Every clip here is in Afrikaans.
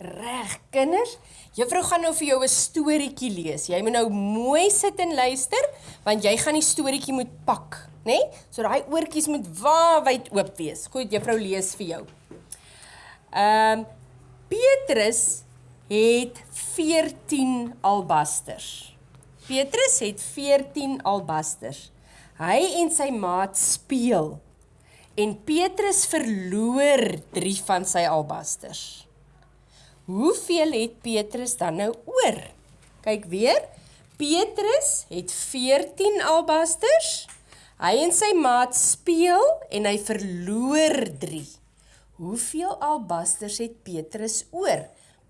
Reg, kinders. Juffrou gaan nou vir jou 'n storieetjie lees. Jy moet nou mooi sit en luister want jy gaan die storieetjie moet pak, né? Nee? So daai oortjies moet waawyd oop wees. Goed, juffrou lees vir jou. Ehm um, Petrus het 14 albasters. Petrus het 14 albasters. Hy en sy maat speel. En Petrus verloor 3 van sy albasters. Hoeveel het Petrus dan nou oor? Kyk weer. Petrus het 14 albasters. Hy en sy maat speel en hy verloor 3. Hoeveel albasters het Petrus oor?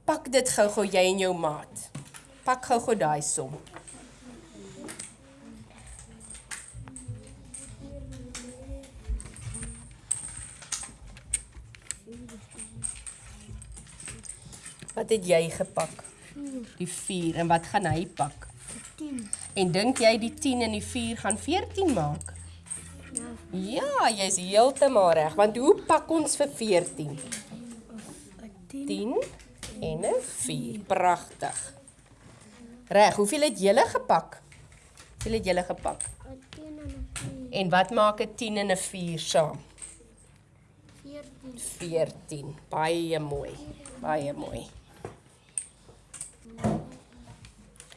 Pak dit gou-gou jy en jou maat. Pak gou-gou daai som. Wat het jy gepak? Die 4 en wat gaan hy pak? 10. En dink jy die 10 en die 4 gaan 14 maak? Ja. Ja, jy's heeltemal reg, want hoe pak ons vir 14? 10. 10 en 'n 4. Pragtig. Reg, hoeveel het julle gepak? Hoeveel het julle gepak? 10 en 'n 4. En wat maak 'n 10 en 'n 4 saam? 14. 14. Baie mooi. Baie mooi.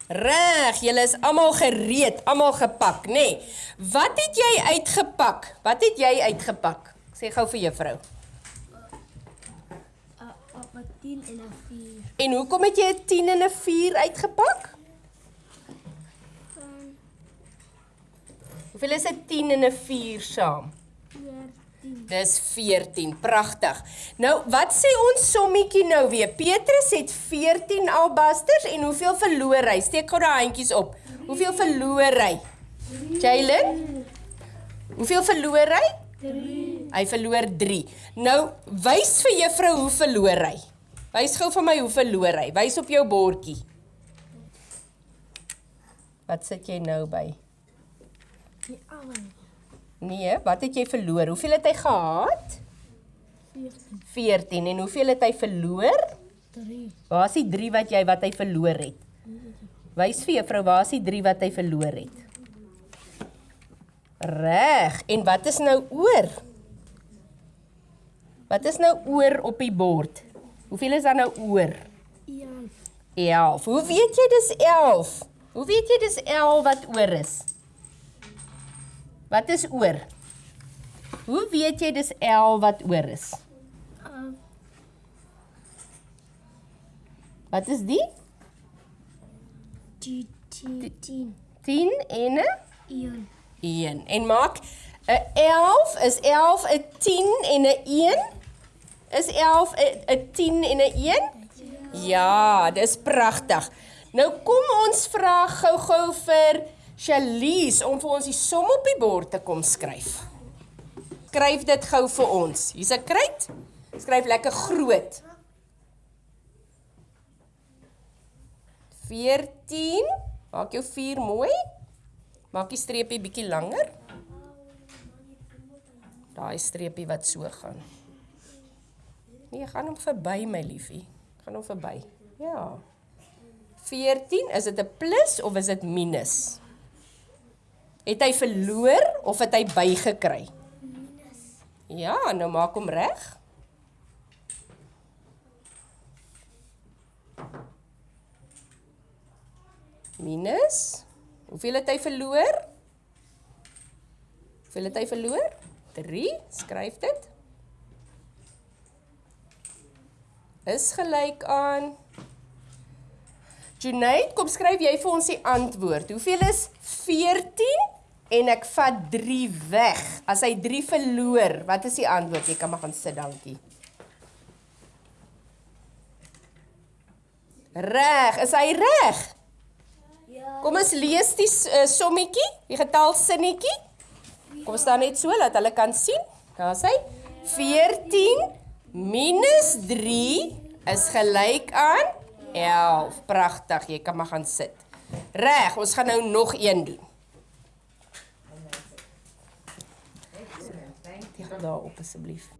Reg, julle is almal gereed, almal gepak, nê? Nee. Wat het jy uitgepak? Wat het jy uitgepak? Sê gou vir juffrou. Op 'n 10 en 'n 4. En hoekom het jy 'n 10 en 'n 4 uitgepak? Van Hoeveel is 'n 10 en 'n 4 saam? 14. Dis 14. Pragtig. Nou, wat sê ons sommetjie nou weer? Petrus het 14 albasters en hoeveel verloor hy? Steek gou daai handjies op. Hoeveel verloor hy? Jalen? Hoeveel verloor hy? 3. Hy verloor 3. Nou, wys vir juffrou hoe verloor hy. Wys gou vir my hoe verloor hy. Wys op jou bordjie. Wat sit jy nou by? Die almal. Nee, wat het jy verloor? Hoeveel het hy gehad? 14. 14 en hoeveel het hy verloor? 3. Waar is die 3 wat jy wat hy verloor het? Wys vir juffrou, waar is die 3 wat hy verloor het? Reg. En wat is nou oor? Wat is nou oor op die bord? Hoeveel is daar nou oor? 11. 11. Hoe weet jy dis 11? Hoe weet jy dis 11 wat oor is? Wat is oor? Hoe weet jy dis 11 wat oor is? Wat is die? 10. 10. 10 en 'n 1. 1. En maak 'n 11 is 11 'n 10 en 'n 1? Is 11 'n 'n 10 en 'n 1? Ja, dis pragtig. Nou kom ons vra gou-gou vir Shalise om vir ons die som op die bord te kom skryf. Skryf dit gou vir ons. Hier's 'n kruit. Skryf lekker groot. 14. Maak jou 4 mooi. Maak die streepie bietjie langer. Daai streepie wat so gaan. Nee, gaan hom verby my liefie. Gaan hom verby. Ja. 14, is dit 'n plus of is dit minus? Het hy verloor of het hy bygekry? Ja, nou maak hom reg. Minus. Hoeveel het hy verloor? Hoeveel het hy verloor? 3. Skryf dit. Is gelyk aan Junaid, kom skryf jy vir ons die antwoord. Hoeveel is 14 en ek vat 3 weg? As hy 3 verloor, wat is die antwoord? Jy kan maar gaan sit, dankie. Reg, is hy reg? Ja. Kom ons lees die uh, sommetjie, die getalsinnetjie. Kom staan net so dat hulle kan sien. Daar's hy. 14 minus 3 is gelyk aan 11. Pragtig, jy kan maar gaan sit. Reg, ons gaan nou nog een doen. Tik daar op asseblief.